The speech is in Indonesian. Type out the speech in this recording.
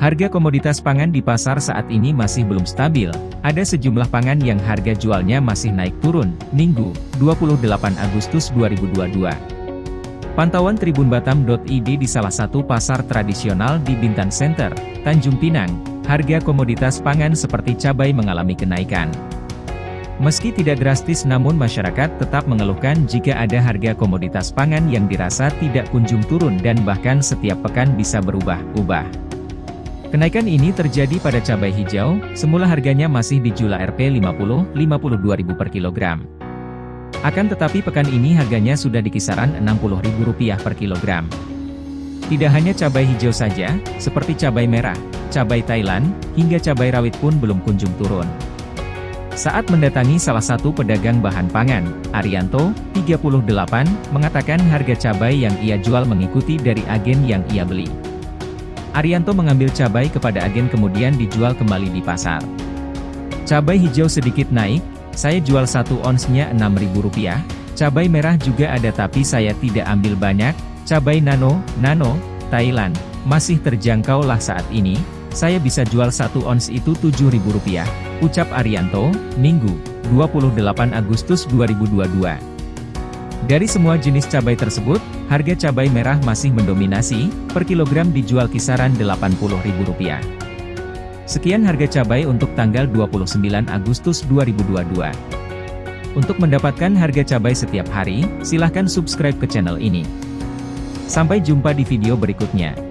Harga komoditas pangan di pasar saat ini masih belum stabil. Ada sejumlah pangan yang harga jualnya masih naik turun, Minggu, 28 Agustus 2022. Pantauan tribunbatam.id di salah satu pasar tradisional di Bintan Center, Tanjung Pinang, harga komoditas pangan seperti cabai mengalami kenaikan. Meski tidak drastis namun masyarakat tetap mengeluhkan jika ada harga komoditas pangan yang dirasa tidak kunjung turun dan bahkan setiap pekan bisa berubah-ubah. Kenaikan ini terjadi pada cabai hijau, semula harganya masih dijual Rp 50 52.000 per kilogram. Akan tetapi pekan ini harganya sudah di kisaran Rp60.000 per kilogram. Tidak hanya cabai hijau saja, seperti cabai merah, cabai Thailand, hingga cabai rawit pun belum kunjung turun. Saat mendatangi salah satu pedagang bahan pangan, Arianto, 38, mengatakan harga cabai yang ia jual mengikuti dari agen yang ia beli. Arianto mengambil cabai kepada agen kemudian dijual kembali di pasar. Cabai hijau sedikit naik, saya jual satu onsnya Rp6.000, cabai merah juga ada tapi saya tidak ambil banyak, cabai nano, nano, Thailand, masih terjangkau lah saat ini, saya bisa jual satu ons itu Rp7.000, ucap Arianto, Minggu, 28 Agustus 2022. Dari semua jenis cabai tersebut, harga cabai merah masih mendominasi, per kilogram dijual kisaran Rp80.000. Sekian harga cabai untuk tanggal 29 Agustus 2022. Untuk mendapatkan harga cabai setiap hari, silahkan subscribe ke channel ini. Sampai jumpa di video berikutnya.